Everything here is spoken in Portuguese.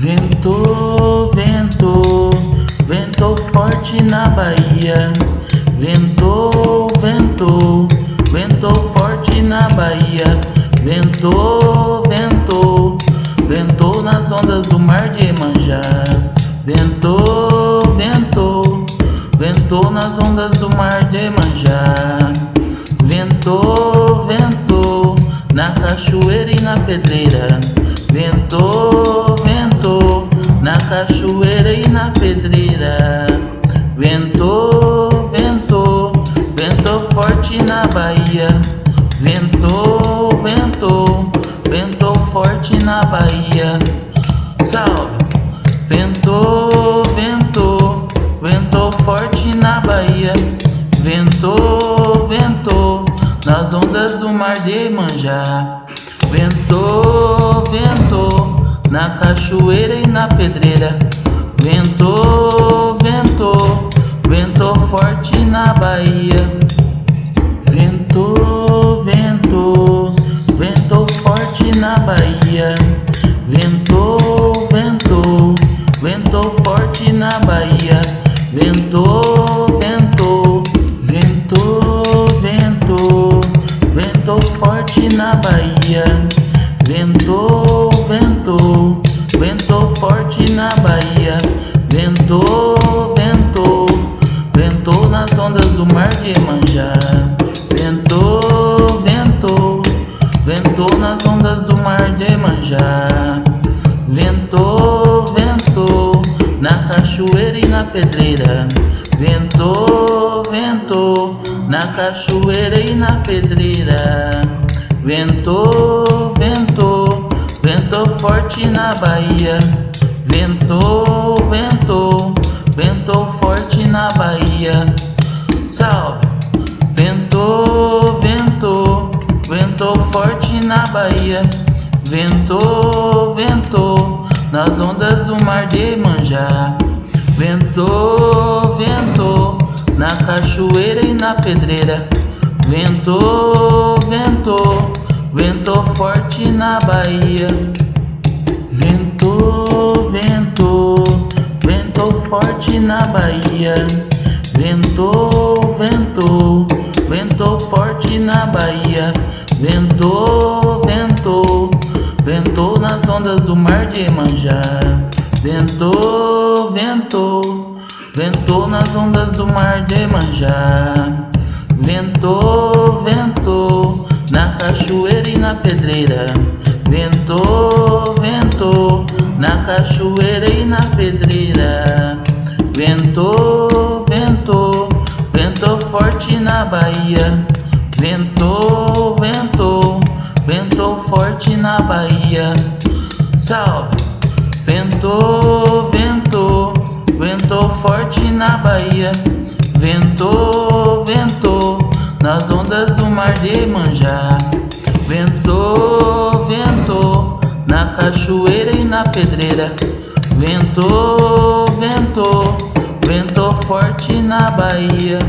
Ventou, ventou, ventou forte na Bahia. Ventou, ventou, ventou forte na Bahia. Ventou, ventou, ventou nas ondas do mar de Emanjá. Ventou, ventou, ventou nas ondas do mar de Emanjá. Ventou, ventou, na cachoeira e na pedreira. Ventou, cachoeira e na pedreira. Ventou, ventou, ventou forte na Bahia. Ventou, ventou, ventou forte na Bahia. Salve! Ventou, ventou, ventou forte na Bahia. Ventou, ventou, nas ondas do mar de Manjá. Ventou, na cachoeira e na pedreira. Ventou, ventou, ventou forte na Bahia. Ventou, ventou, ventou forte na Bahia. Mar de Emanjá. Ventou, ventou, na cachoeira e na pedreira. Ventou, ventou, na cachoeira e na pedreira. Ventou, ventou, ventou forte na Bahia. Ventou, ventou, ventou forte na Bahia. Salve! Ventou, ventou, ventou forte na Bahia. Ventou, ventou, nas ondas do mar de Manjá. Ventou, ventou, na cachoeira e na pedreira. Ventou, ventou, ventou forte na Bahia. Ventou, ventou, ventou forte na Bahia. Ventou, ventou, ventou forte na Bahia. Ventou, ondas do mar de Emanjá. Ventou, ventou, ventou nas ondas do mar de Emanjá. Ventou, ventou, na cachoeira e na pedreira. Ventou, ventou, na cachoeira e na pedreira. Ventou, ventou, ventou forte na Bahia. Ventou, ventou, ventou forte na Bahia. Salve! Ventou, ventou, ventou forte na Bahia. Ventou, ventou, nas ondas do mar de Manjá. Ventou, ventou, na cachoeira e na pedreira. Ventou, ventou, ventou forte na Bahia.